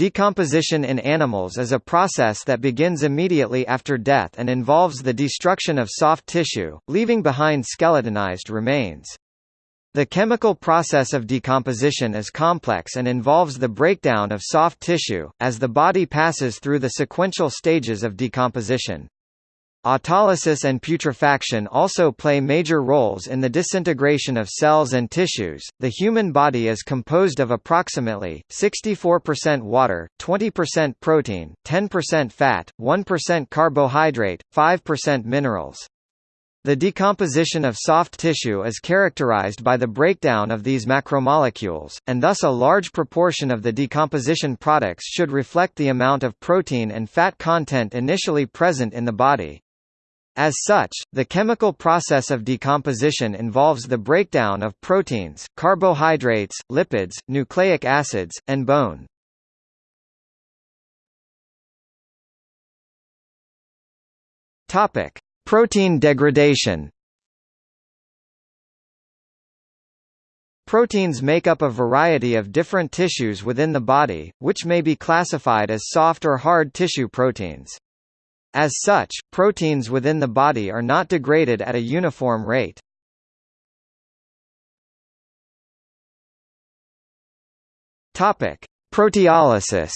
Decomposition in animals is a process that begins immediately after death and involves the destruction of soft tissue, leaving behind skeletonized remains. The chemical process of decomposition is complex and involves the breakdown of soft tissue, as the body passes through the sequential stages of decomposition. Autolysis and putrefaction also play major roles in the disintegration of cells and tissues. The human body is composed of approximately 64% water, 20% protein, 10% fat, 1% carbohydrate, 5% minerals. The decomposition of soft tissue is characterized by the breakdown of these macromolecules, and thus a large proportion of the decomposition products should reflect the amount of protein and fat content initially present in the body. As such, the chemical process of decomposition involves the breakdown of proteins, carbohydrates, lipids, nucleic acids, and bone. Topic: Protein degradation. Proteins make up a variety of different tissues within the body, which may be classified as soft or hard tissue proteins. As such, proteins within the body are not degraded at a uniform rate. Topic: Proteolysis.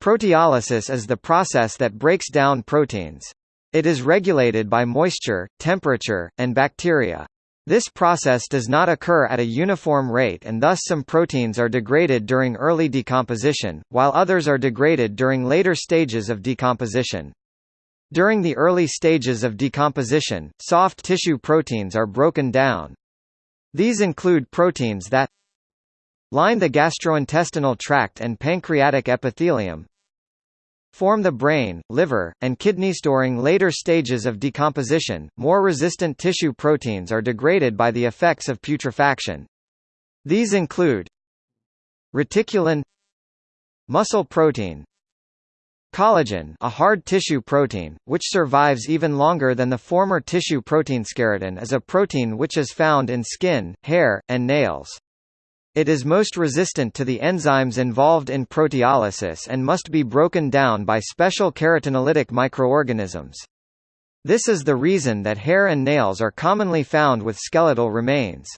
Proteolysis is the process that breaks down proteins. It is regulated by moisture, temperature, and bacteria. This process does not occur at a uniform rate and thus some proteins are degraded during early decomposition, while others are degraded during later stages of decomposition. During the early stages of decomposition, soft tissue proteins are broken down. These include proteins that line the gastrointestinal tract and pancreatic epithelium, form the brain, liver, and kidneys. During later stages of decomposition, more resistant tissue proteins are degraded by the effects of putrefaction. These include reticulin muscle protein collagen a hard tissue protein, which survives even longer than the former tissue protein skeleton is a protein which is found in skin, hair, and nails. It is most resistant to the enzymes involved in proteolysis and must be broken down by special keratinolytic microorganisms. This is the reason that hair and nails are commonly found with skeletal remains.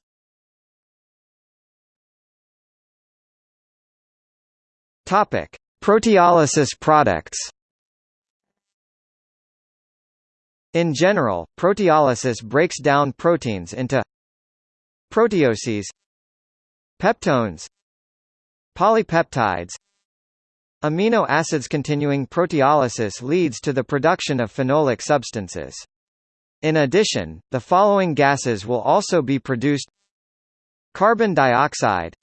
Topic: Proteolysis products. In general, proteolysis breaks down proteins into proteoses Peptones Polypeptides Amino acids continuing proteolysis leads to the production of phenolic substances. In addition, the following gases will also be produced Carbon dioxide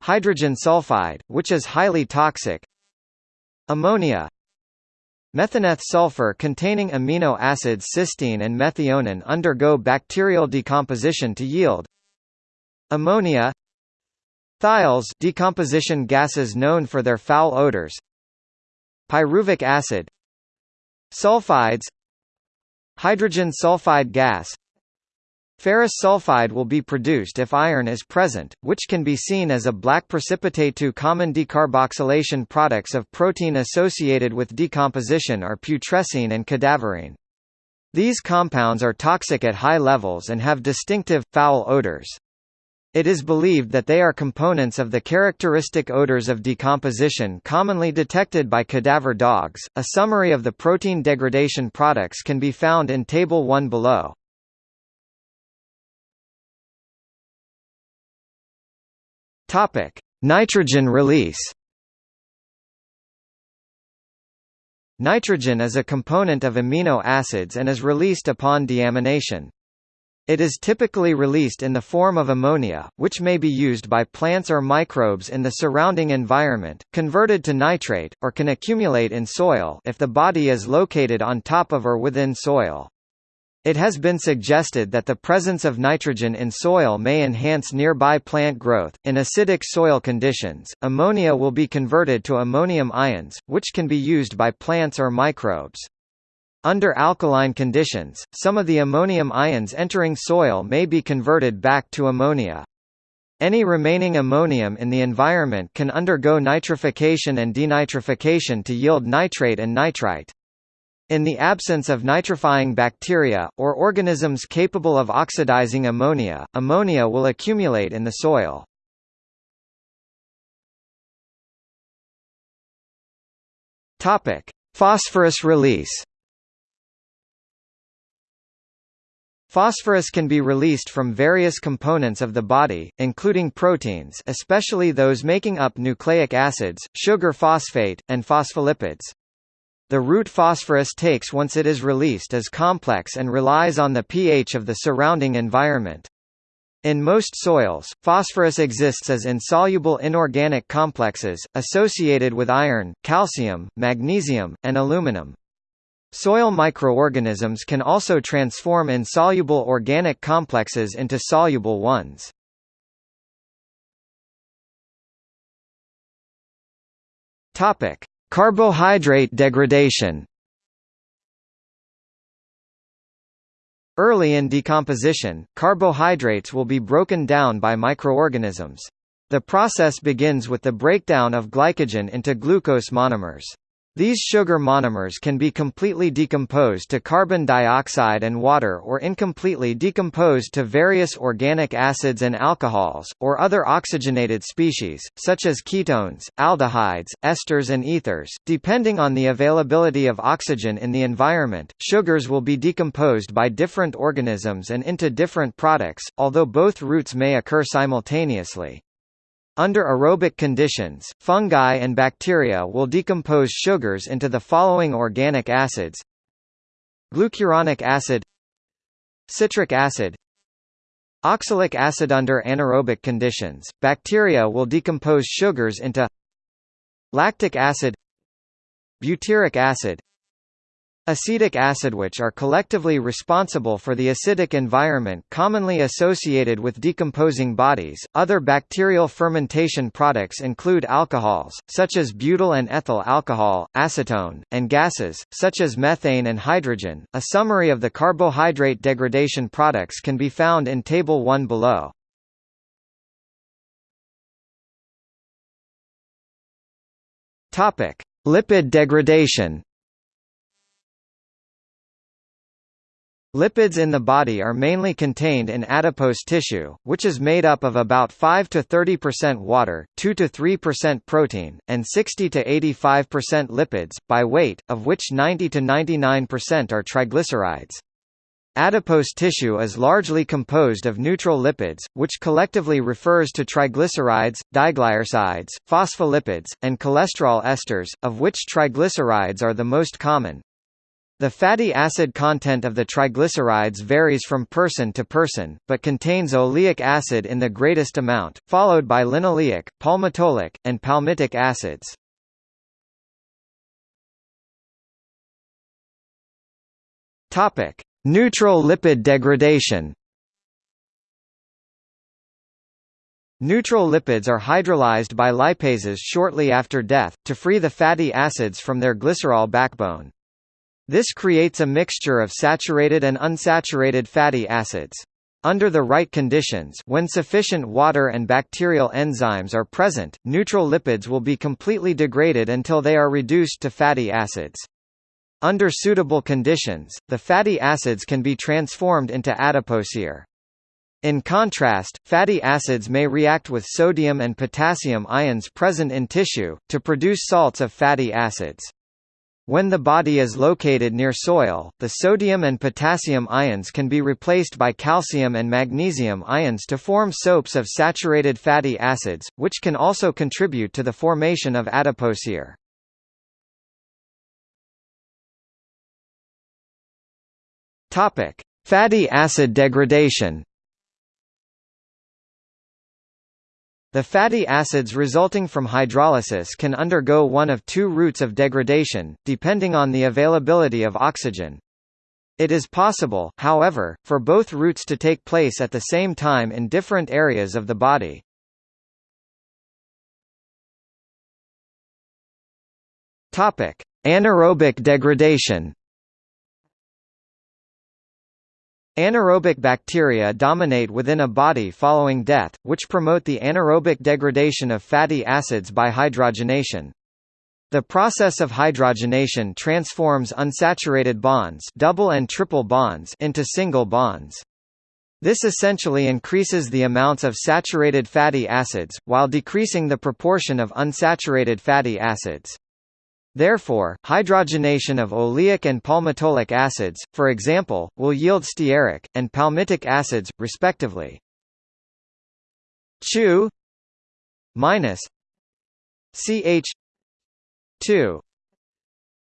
Hydrogen sulfide, which is highly toxic Ammonia Methaneth sulfur containing amino acids cysteine and methionine undergo bacterial decomposition to yield Ammonia Thiols decomposition gases known for their foul odors Pyruvic acid Sulfides Hydrogen sulfide gas Ferrous sulfide will be produced if iron is present, which can be seen as a black precipitate. Two common decarboxylation products of protein associated with decomposition are putrescine and cadaverine. These compounds are toxic at high levels and have distinctive, foul odors. It is believed that they are components of the characteristic odors of decomposition commonly detected by cadaver dogs. A summary of the protein degradation products can be found in Table 1 below. Topic: Nitrogen release. Nitrogen is a component of amino acids and is released upon deamination. It is typically released in the form of ammonia, which may be used by plants or microbes in the surrounding environment, converted to nitrate, or can accumulate in soil if the body is located on top of or within soil. It has been suggested that the presence of nitrogen in soil may enhance nearby plant growth. In acidic soil conditions, ammonia will be converted to ammonium ions, which can be used by plants or microbes. Under alkaline conditions, some of the ammonium ions entering soil may be converted back to ammonia. Any remaining ammonium in the environment can undergo nitrification and denitrification to yield nitrate and nitrite. In the absence of nitrifying bacteria, or organisms capable of oxidizing ammonia, ammonia will accumulate in the soil. Phosphorus release Phosphorus can be released from various components of the body, including proteins especially those making up nucleic acids, sugar phosphate, and phospholipids. The route phosphorus takes once it is released is complex and relies on the pH of the surrounding environment. In most soils, phosphorus exists as insoluble inorganic complexes, associated with iron, calcium, magnesium, and aluminum. Soil microorganisms can also transform insoluble organic complexes into soluble ones. Topic: Carbohydrate degradation Early in decomposition, carbohydrates will be broken down by microorganisms. The process begins with the breakdown of glycogen into glucose monomers. These sugar monomers can be completely decomposed to carbon dioxide and water or incompletely decomposed to various organic acids and alcohols, or other oxygenated species, such as ketones, aldehydes, esters and ethers. Depending on the availability of oxygen in the environment, sugars will be decomposed by different organisms and into different products, although both routes may occur simultaneously. Under aerobic conditions, fungi and bacteria will decompose sugars into the following organic acids. Glucuronic acid Citric acid Oxalic acid Under anaerobic conditions, bacteria will decompose sugars into Lactic acid Butyric acid Acetic acid which are collectively responsible for the acidic environment commonly associated with decomposing bodies. Other bacterial fermentation products include alcohols, such as butyl and ethyl alcohol, acetone, and gases, such as methane and hydrogen. A summary of the carbohydrate degradation products can be found in Table 1 below. Lipid degradation Lipids in the body are mainly contained in adipose tissue, which is made up of about 5 to 30% water, 2 to 3% protein, and 60 to 85% lipids, by weight, of which 90 to 99% are triglycerides. Adipose tissue is largely composed of neutral lipids, which collectively refers to triglycerides, diglycerides, phospholipids, and cholesterol esters, of which triglycerides are the most common. The fatty acid content of the triglycerides varies from person to person, but contains oleic acid in the greatest amount, followed by linoleic, palmitoleic, and palmitic acids. Topic: Neutral lipid degradation. Neutral lipids are hydrolyzed by lipases shortly after death, to free the fatty acids from their glycerol backbone. This creates a mixture of saturated and unsaturated fatty acids. Under the right conditions when sufficient water and bacterial enzymes are present, neutral lipids will be completely degraded until they are reduced to fatty acids. Under suitable conditions, the fatty acids can be transformed into adipocere. In contrast, fatty acids may react with sodium and potassium ions present in tissue, to produce salts of fatty acids. When the body is located near soil, the sodium and potassium ions can be replaced by calcium and magnesium ions to form soaps of saturated fatty acids, which can also contribute to the formation of adipocere. Fatty acid degradation. The fatty acids resulting from hydrolysis can undergo one of two routes of degradation, depending on the availability of oxygen. It is possible, however, for both routes to take place at the same time in different areas of the body. Anaerobic degradation Anaerobic bacteria dominate within a body following death, which promote the anaerobic degradation of fatty acids by hydrogenation. The process of hydrogenation transforms unsaturated bonds double and triple bonds into single bonds. This essentially increases the amounts of saturated fatty acids, while decreasing the proportion of unsaturated fatty acids. Therefore, hydrogenation of oleic and palmitoleic acids, for example, will yield stearic, and palmitic acids, respectively. Chu minus CH 2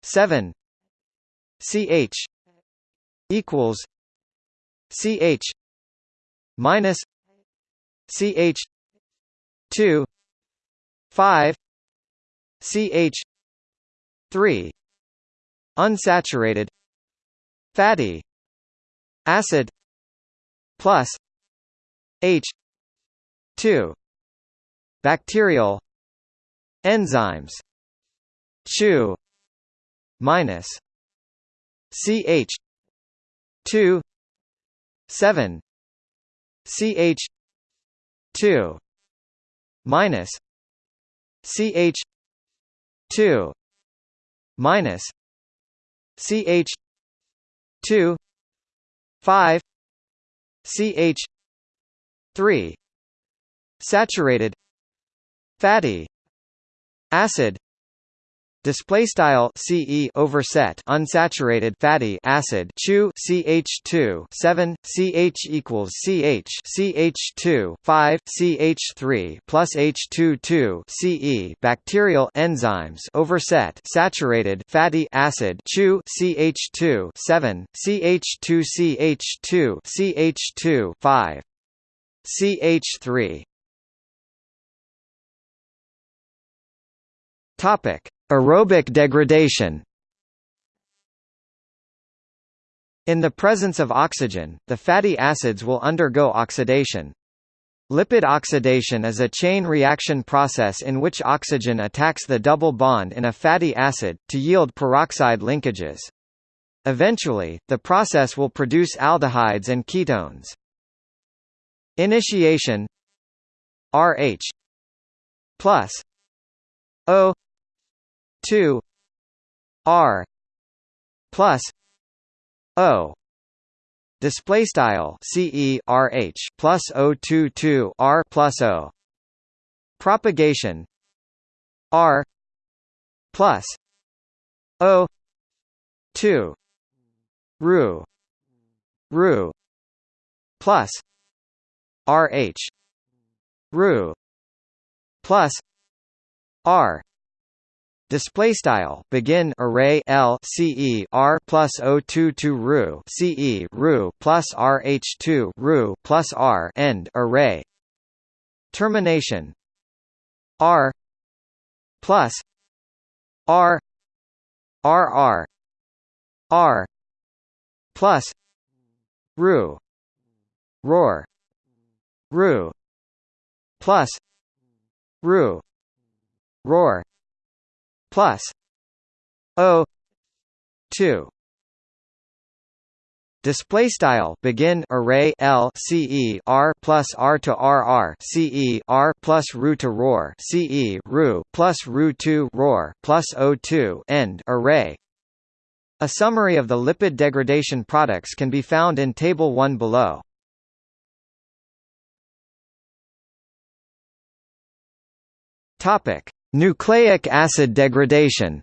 7 CH equals CH minus CH 2 5 CH 3 unsaturated. Fatty. Acid. Plus. H. 2 bacterial. Enzymes. Chu minus. CH two. Seven. CH two. Minus. CH two minus CH two five CH three saturated fatty acid Display style CE overset unsaturated fatty acid Chu CH2 7 CH equals CH CH2 5 CH3 plus H22 CE bacterial enzymes overset saturated fatty acid Chu CH2 7 CH2 CH2 CH2 5 CH3 Topic Aerobic degradation In the presence of oxygen, the fatty acids will undergo oxidation. Lipid oxidation is a chain reaction process in which oxygen attacks the double bond in a fatty acid, to yield peroxide linkages. Eventually, the process will produce aldehydes and ketones. Initiation RH plus O 2 R plus O. Display style two two R plus O. Propagation R plus O two Ru Ru plus RH Ru plus R Display style begin array L C E R plus O two two ru C E ru plus R H two ru plus R end array. Termination. R plus R R R R plus ru roar ru plus ru roar plus O two Display style begin array L C E R plus R to R R C E R plus ru to roar C E ru plus ru two roar plus O two end array. A summary of the lipid degradation products can be found in Table 1 below. Topic: Nucleic acid degradation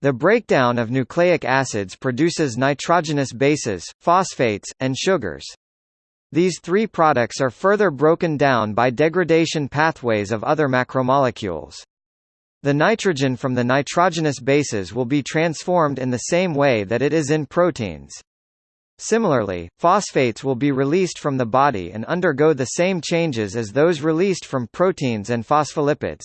The breakdown of nucleic acids produces nitrogenous bases, phosphates, and sugars. These three products are further broken down by degradation pathways of other macromolecules. The nitrogen from the nitrogenous bases will be transformed in the same way that it is in proteins. Similarly, phosphates will be released from the body and undergo the same changes as those released from proteins and phospholipids.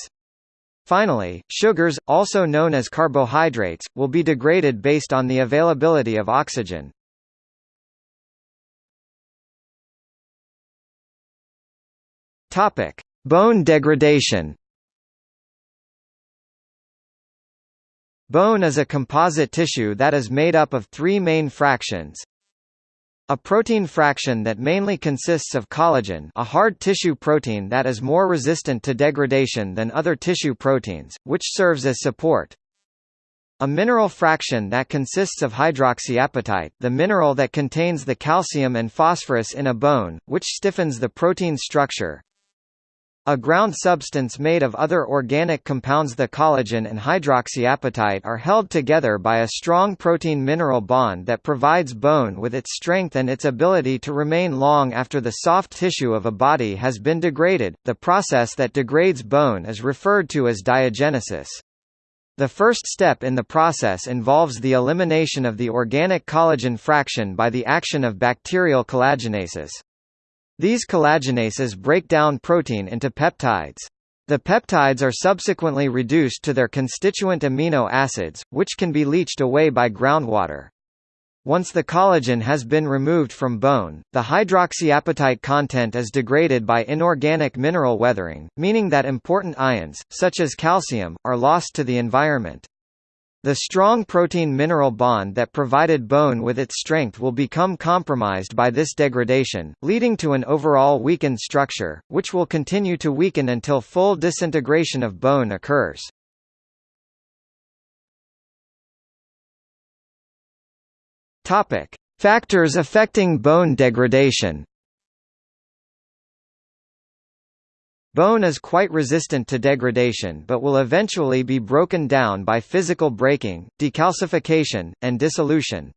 Finally, sugars, also known as carbohydrates, will be degraded based on the availability of oxygen. Topic: Bone degradation. Bone is a composite tissue that is made up of three main fractions. A protein fraction that mainly consists of collagen a hard tissue protein that is more resistant to degradation than other tissue proteins, which serves as support. A mineral fraction that consists of hydroxyapatite the mineral that contains the calcium and phosphorus in a bone, which stiffens the protein structure. A ground substance made of other organic compounds the collagen and hydroxyapatite are held together by a strong protein-mineral bond that provides bone with its strength and its ability to remain long after the soft tissue of a body has been degraded. The process that degrades bone is referred to as diagenesis. The first step in the process involves the elimination of the organic collagen fraction by the action of bacterial collagenases. These collagenases break down protein into peptides. The peptides are subsequently reduced to their constituent amino acids, which can be leached away by groundwater. Once the collagen has been removed from bone, the hydroxyapatite content is degraded by inorganic mineral weathering, meaning that important ions, such as calcium, are lost to the environment. The strong protein-mineral bond that provided bone with its strength will become compromised by this degradation, leading to an overall weakened structure, which will continue to weaken until full disintegration of bone occurs. Topic: Factors affecting bone degradation. Bone is quite resistant to degradation but will eventually be broken down by physical breaking, decalcification, and dissolution.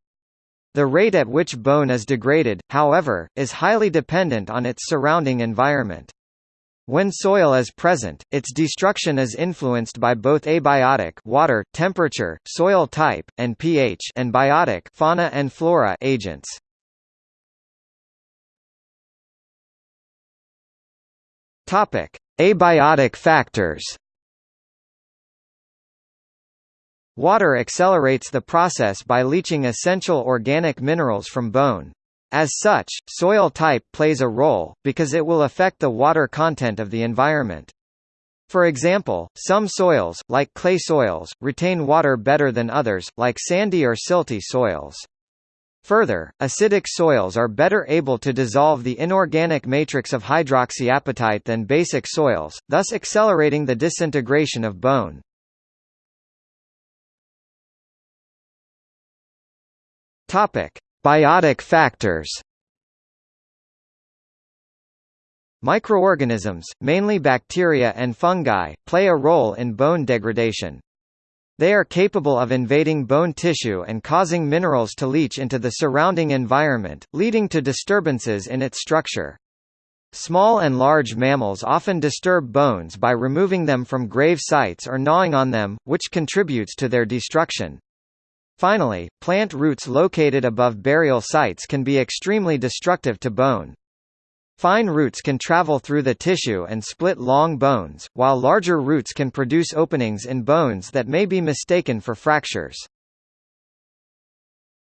The rate at which bone is degraded, however, is highly dependent on its surrounding environment. When soil is present, its destruction is influenced by both abiotic water, temperature, soil type, and pH and biotic fauna and flora agents. Topic: Abiotic factors. Water accelerates the process by leaching essential organic minerals from bone. As such, soil type plays a role, because it will affect the water content of the environment. For example, some soils, like clay soils, retain water better than others, like sandy or silty soils. Further, acidic soils are better able to dissolve the inorganic matrix of hydroxyapatite than basic soils, thus accelerating the disintegration of bone. Topic: Biotic factors. Microorganisms, mainly bacteria and fungi, play a role in bone degradation. They are capable of invading bone tissue and causing minerals to leach into the surrounding environment, leading to disturbances in its structure. Small and large mammals often disturb bones by removing them from grave sites or gnawing on them, which contributes to their destruction. Finally, plant roots located above burial sites can be extremely destructive to bone. Fine roots can travel through the tissue and split long bones, while larger roots can produce openings in bones that may be mistaken for fractures.